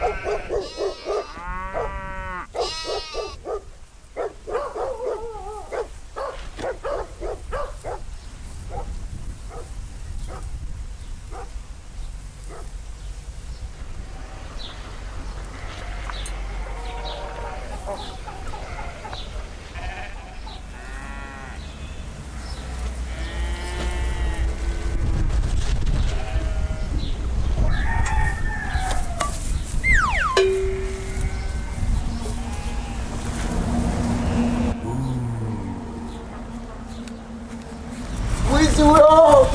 Oh, oh, oh, oh, oh. wrong all.